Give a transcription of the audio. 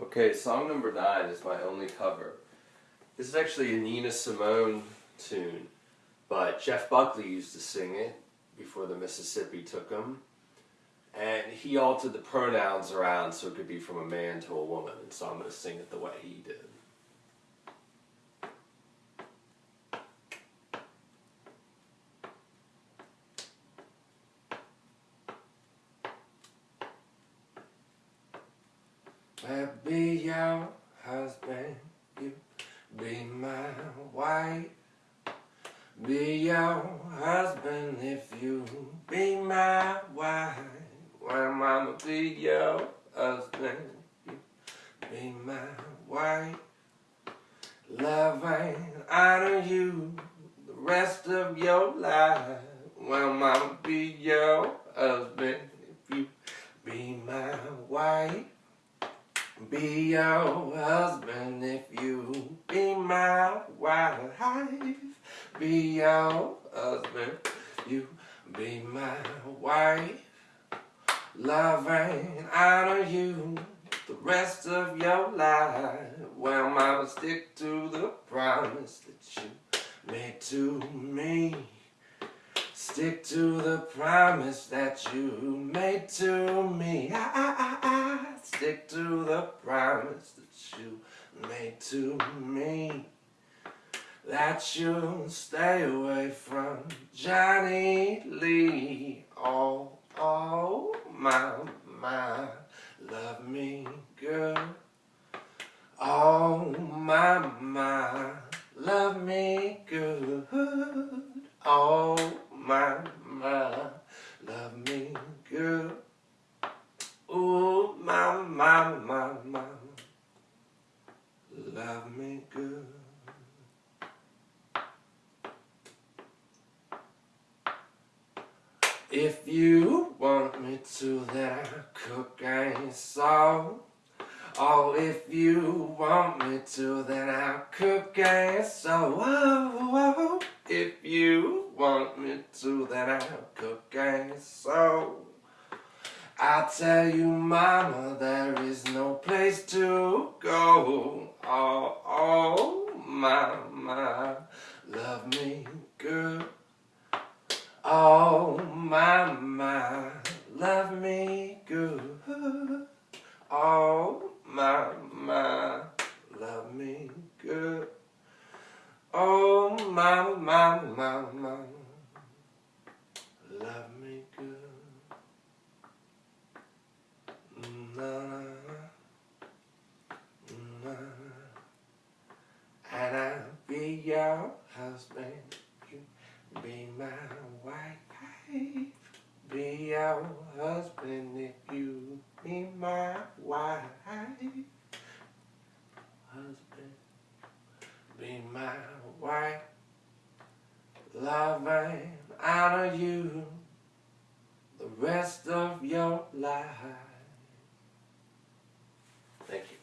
Okay, song number nine is my only cover. This is actually a Nina Simone tune, but Jeff Buckley used to sing it before the Mississippi took him. And he altered the pronouns around so it could be from a man to a woman, and so I'm going to sing it the way he did. Be your husband, you be my wife. Be your husband if you be my wife. Well, mama, be your husband, you be my wife. Love and honor you the rest of your life. Well, mama, be your husband if you be my wife. Be your husband if you be my wife. Be your husband, you be my wife. Love and honor you the rest of your life. Well, mama, stick to the promise that you made to me. Stick to the promise that you made to me. I, I, I stick to the promise that you made to me. That you'll stay away from Johnny Lee. Oh, oh, my, my, love me girl. Oh, my, my, love me good. Oh, my, my, love me good. Ooh, my, my, my, my, love me good. If you want me to, then I'll cook and sew. Oh, if you want me to, then I'll cook and sew. Oh, oh, if you want me to, then I'll cook and sew. I tell you, mama, there is no place to go. Oh, oh, my, love me good. Oh, my, love me good. Oh, my, love me good. Oh, mama, mama, my, husband, be my wife. Be our husband if you be my wife. Husband, be my wife. Love and honor you the rest of your life. Thank you.